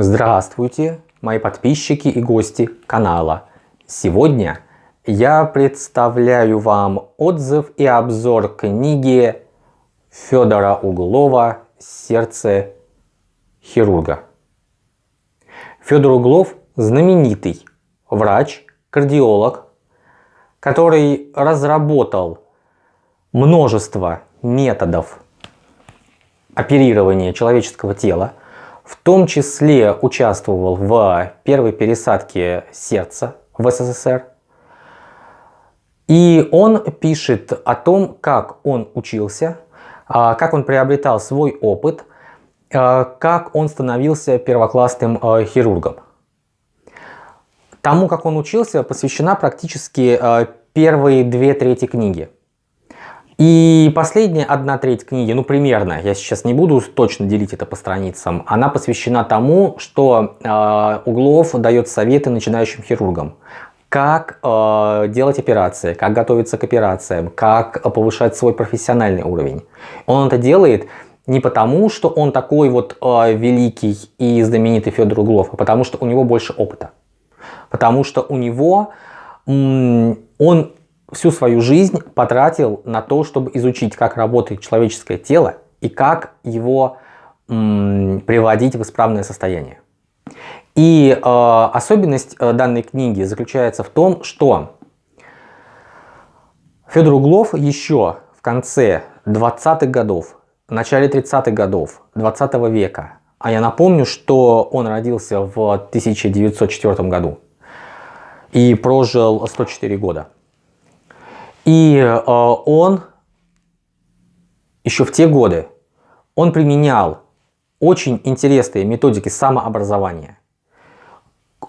Здравствуйте, мои подписчики и гости канала. Сегодня я представляю вам отзыв и обзор книги Федора Углова «Сердце хирурга». Федор Углов знаменитый врач, кардиолог, который разработал множество методов оперирования человеческого тела, в том числе участвовал в первой пересадке сердца в СССР. И он пишет о том, как он учился, а, как он приобретал свой опыт, а, как он становился первоклассным а, хирургом. Тому, как он учился, посвящена практически первые две трети книги. И последняя одна треть книги, ну примерно, я сейчас не буду точно делить это по страницам, она посвящена тому, что э, Углов дает советы начинающим хирургам. Как э, делать операции, как готовиться к операциям, как повышать свой профессиональный уровень. Он это делает не потому, что он такой вот э, великий и знаменитый Федор Углов, а потому что у него больше опыта. Потому что у него, он всю свою жизнь потратил на то, чтобы изучить, как работает человеческое тело и как его приводить в исправное состояние. И э, особенность э, данной книги заключается в том, что Федор Углов еще в конце 20-х годов, в начале 30-х годов 20 -го века, а я напомню, что он родился в 1904 году и прожил 104 года, и э, он еще в те годы, он применял очень интересные методики самообразования.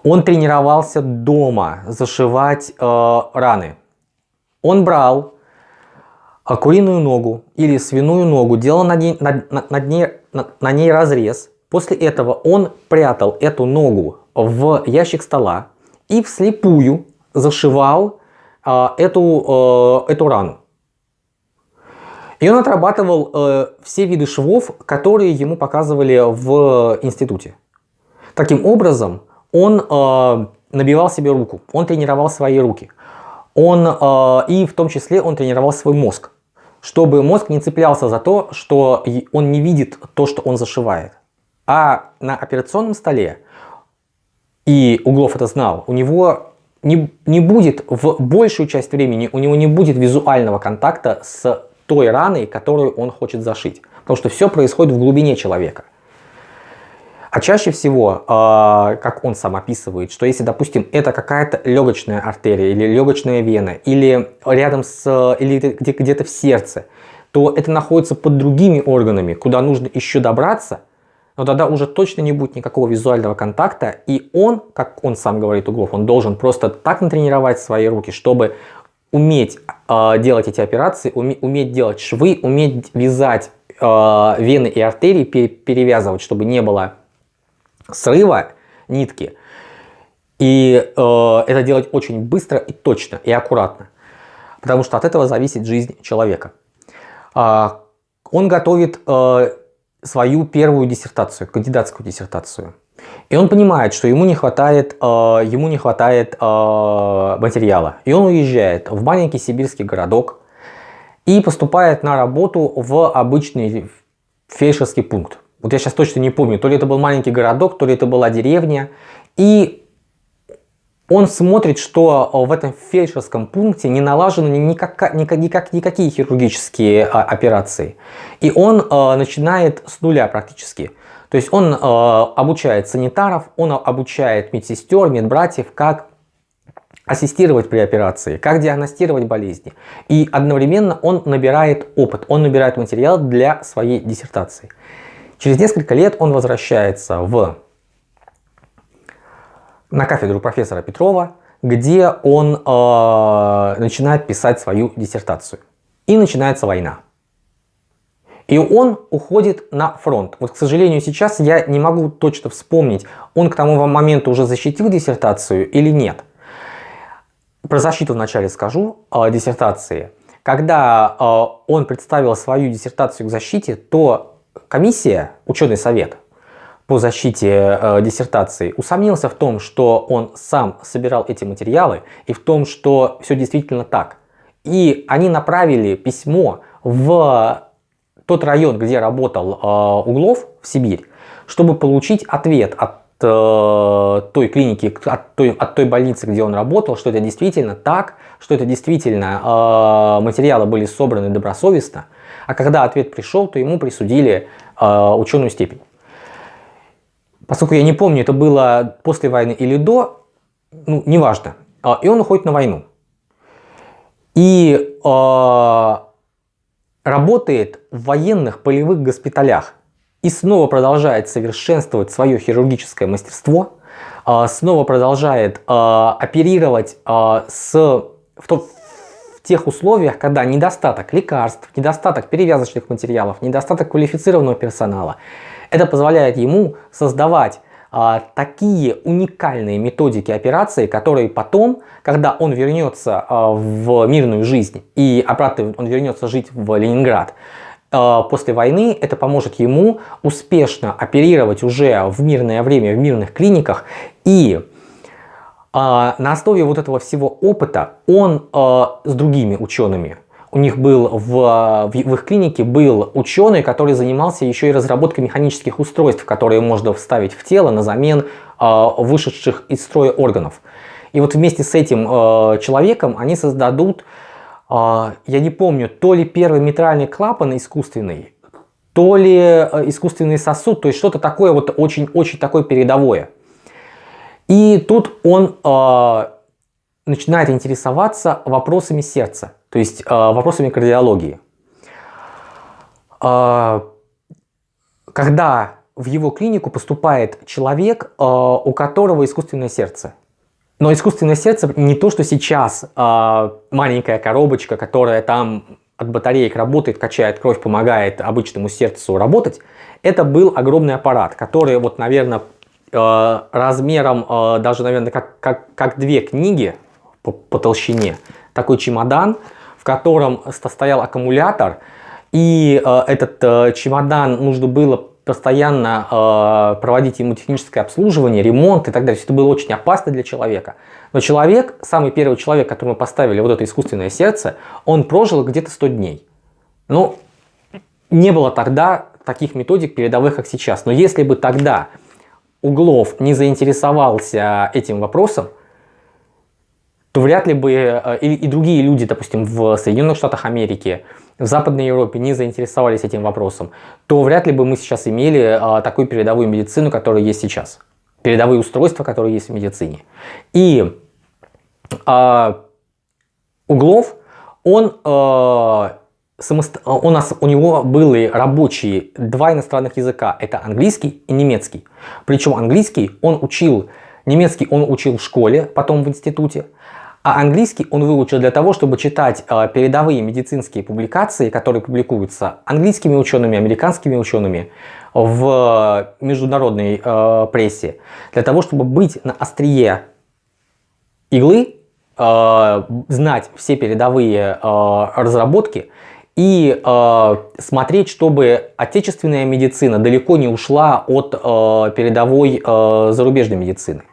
Он тренировался дома зашивать э, раны. Он брал э, куриную ногу или свиную ногу, делал на ней, на, на, ней, на, на ней разрез. После этого он прятал эту ногу в ящик стола и вслепую зашивал эту, э, эту рану. И он отрабатывал э, все виды швов, которые ему показывали в институте. Таким образом, он э, набивал себе руку, он тренировал свои руки. Он, и в том числе он тренировал свой мозг, чтобы мозг не цеплялся за то, что он не видит то, что он зашивает. А на операционном столе, и Углов это знал, у него не, не будет в большую часть времени, у него не будет визуального контакта с той раной, которую он хочет зашить. Потому что все происходит в глубине человека. А чаще всего, э, как он сам описывает, что если, допустим, это какая-то легочная артерия или легочная вена, или рядом с, или где-то в сердце, то это находится под другими органами, куда нужно еще добраться, но тогда уже точно не будет никакого визуального контакта, и он, как он сам говорит, Углов, он должен просто так натренировать свои руки, чтобы уметь э, делать эти операции, уме, уметь делать швы, уметь вязать э, вены и артерии, пере, перевязывать, чтобы не было срыва нитки. И э, это делать очень быстро и точно, и аккуратно. Потому что от этого зависит жизнь человека. Э, он готовит э, свою первую диссертацию, кандидатскую диссертацию. И он понимает, что ему не хватает, э, ему не хватает э, материала. И он уезжает в маленький сибирский городок и поступает на работу в обычный фельдшерский пункт. Вот я сейчас точно не помню, то ли это был маленький городок, то ли это была деревня. И он смотрит, что в этом фельдшерском пункте не налажены никак, никак, никак, никакие хирургические а, операции. И он э, начинает с нуля практически. То есть он э, обучает санитаров, он обучает медсестер, медбратьев, как ассистировать при операции, как диагностировать болезни. И одновременно он набирает опыт, он набирает материал для своей диссертации. Через несколько лет он возвращается в на кафедру профессора Петрова, где он э, начинает писать свою диссертацию. И начинается война. И он уходит на фронт. Вот, к сожалению, сейчас я не могу точно вспомнить, он к тому моменту уже защитил диссертацию или нет. Про защиту вначале скажу э, диссертации. Когда э, он представил свою диссертацию к защите, то комиссия, ученый совет, по защите э, диссертации усомнился в том, что он сам собирал эти материалы и в том, что все действительно так. И они направили письмо в тот район, где работал э, Углов, в Сибирь, чтобы получить ответ от э, той клиники, от той, от той больницы, где он работал, что это действительно так, что это действительно э, материалы были собраны добросовестно. А когда ответ пришел, то ему присудили э, ученую степень. Поскольку я не помню, это было после войны или до, ну, неважно. Э, и он уходит на войну. И э, работает в военных полевых госпиталях и снова продолжает совершенствовать свое хирургическое мастерство, а, снова продолжает а, оперировать а, с, в, то, в тех условиях, когда недостаток лекарств, недостаток перевязочных материалов, недостаток квалифицированного персонала. Это позволяет ему создавать такие уникальные методики операции, которые потом, когда он вернется в мирную жизнь и обратно он вернется жить в Ленинград, Э, после войны, это поможет ему успешно оперировать уже в мирное время в мирных клиниках. И э, на основе вот этого всего опыта он э, с другими учеными, у них был в, в их клинике был ученый, который занимался еще и разработкой механических устройств, которые можно вставить в тело на замен вышедших из строя органов. И вот вместе с этим человеком они создадут а, я не помню, то ли первый митральный клапан искусственный, то ли э, искусственный сосуд, то есть что-то такое вот очень-очень такое передовое. И тут он э, начинает интересоваться вопросами сердца, то есть э, вопросами кардиологии. Э, когда в его клинику поступает человек, э, у которого искусственное сердце. Но искусственное сердце не то, что сейчас маленькая коробочка, которая там от батареек работает, качает кровь, помогает обычному сердцу работать. Это был огромный аппарат, который, вот, наверное, э, размером э, даже, наверное, как, как, как две книги по, по толщине. Такой чемодан, в котором стоял аккумулятор. И э, этот э, чемодан нужно было постоянно э, проводить ему техническое обслуживание, ремонт и так далее. Это было очень опасно для человека. Но человек, самый первый человек, которому поставили вот это искусственное сердце, он прожил где-то 100 дней. Ну, не было тогда таких методик передовых, как сейчас. Но если бы тогда Углов не заинтересовался этим вопросом, то вряд ли бы э, и, и другие люди, допустим, в Соединенных Штатах Америки, в Западной Европе не заинтересовались этим вопросом, то вряд ли бы мы сейчас имели а, такую передовую медицину, которая есть сейчас. Передовые устройства, которые есть в медицине. И а, Углов, он, а, самост... у, нас, у него были рабочие два иностранных языка. Это английский и немецкий. Причем английский он учил, немецкий он учил в школе, потом в институте. А английский он выучил для того, чтобы читать э, передовые медицинские публикации, которые публикуются английскими учеными, американскими учеными в международной э, прессе, для того, чтобы быть на острие иглы, э, знать все передовые э, разработки и э, смотреть, чтобы отечественная медицина далеко не ушла от э, передовой э, зарубежной медицины.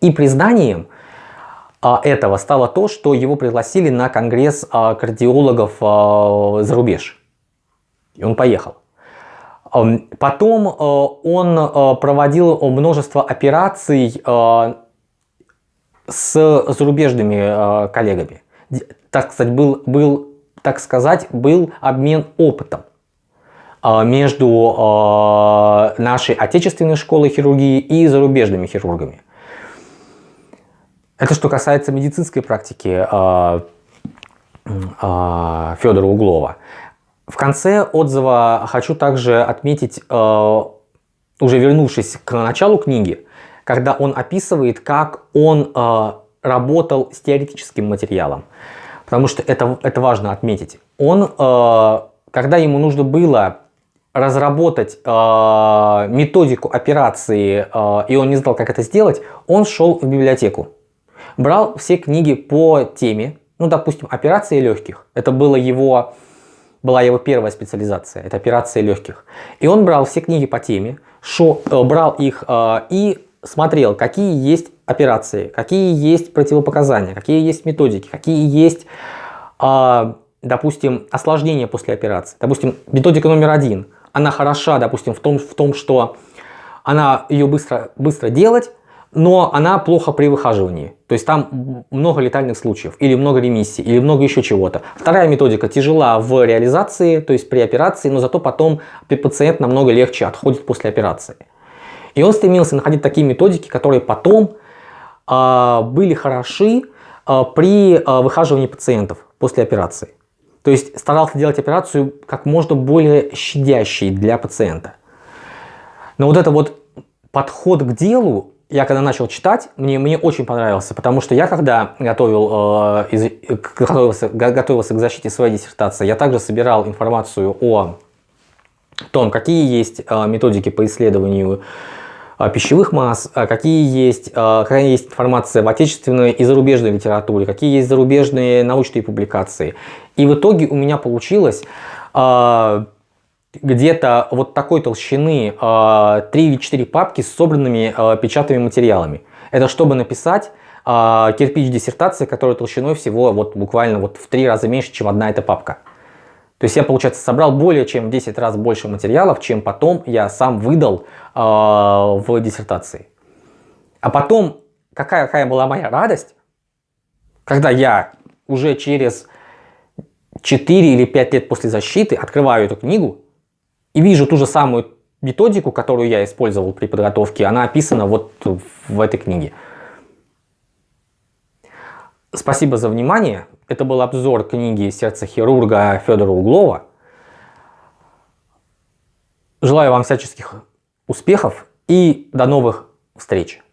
И признанием этого стало то, что его пригласили на конгресс а, кардиологов а, за рубеж. И он поехал. Потом он проводил множество операций с зарубежными коллегами. Так сказать, был, был, так сказать, был обмен опытом между нашей отечественной школой хирургии и зарубежными хирургами. Это что касается медицинской практики э, э, Федора Углова. В конце отзыва хочу также отметить, э, уже вернувшись к началу книги, когда он описывает, как он э, работал с теоретическим материалом. Потому что это, это важно отметить. Он, э, когда ему нужно было разработать э, методику операции, э, и он не знал, как это сделать, он шел в библиотеку брал все книги по теме, ну, допустим, операции легких. Это было его была его первая специализация, это операции легких. И он брал все книги по теме, шо, э, брал их э, и смотрел, какие есть операции, какие есть противопоказания, какие есть методики, какие есть, э, допустим, осложнения после операции. Допустим, методика номер один, она хороша, допустим, в том, в том что она ее быстро, быстро делать, но она плохо при выхаживании. То есть там много летальных случаев, или много ремиссий, или много еще чего-то. Вторая методика тяжела в реализации, то есть при операции, но зато потом пациент намного легче отходит после операции. И он стремился находить такие методики, которые потом э, были хороши э, при э, выхаживании пациентов после операции. То есть старался делать операцию как можно более щадящей для пациента. Но вот это вот подход к делу, я когда начал читать, мне, мне очень понравился, потому что я когда готовил, э, из, готовился, готовился к защите своей диссертации, я также собирал информацию о том, какие есть э, методики по исследованию э, пищевых масс, э, какие есть, э, какая есть информация в отечественной и зарубежной литературе, какие есть зарубежные научные публикации. И в итоге у меня получилось э, где-то вот такой толщины 3 а, или 4 папки с собранными а, печатными материалами. Это чтобы написать а, кирпич диссертации, которая толщиной всего вот буквально вот в 3 раза меньше, чем одна эта папка. То есть я, получается, собрал более чем в 10 раз больше материалов, чем потом я сам выдал в диссертации. А потом, какая, какая была моя радость, когда я уже через 4 или 5 лет после защиты открываю эту книгу и вижу ту же самую методику, которую я использовал при подготовке, она описана вот в этой книге. Спасибо за внимание. Это был обзор книги «Сердце хирурга» Федора Углова. Желаю вам всяческих успехов и до новых встреч.